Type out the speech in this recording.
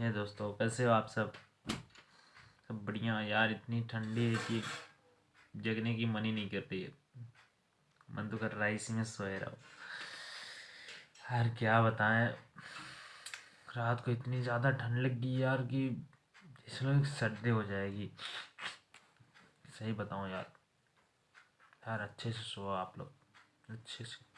ये दोस्तों, कैसे हो आप सब? सब बढ़िया यार, इतनी ठंडी है कि जगने की मन ही नहीं करती है। मन तो कर रहा है इसी में सोए रहो। यार, क्या बताएँ? रात को इतनी ज़्यादा ठंड लग गई यार कि इसमें सर्दी हो जाएगी। सही बताऊँ यार यार अच्छे से सो आप लोग, अच्छे से।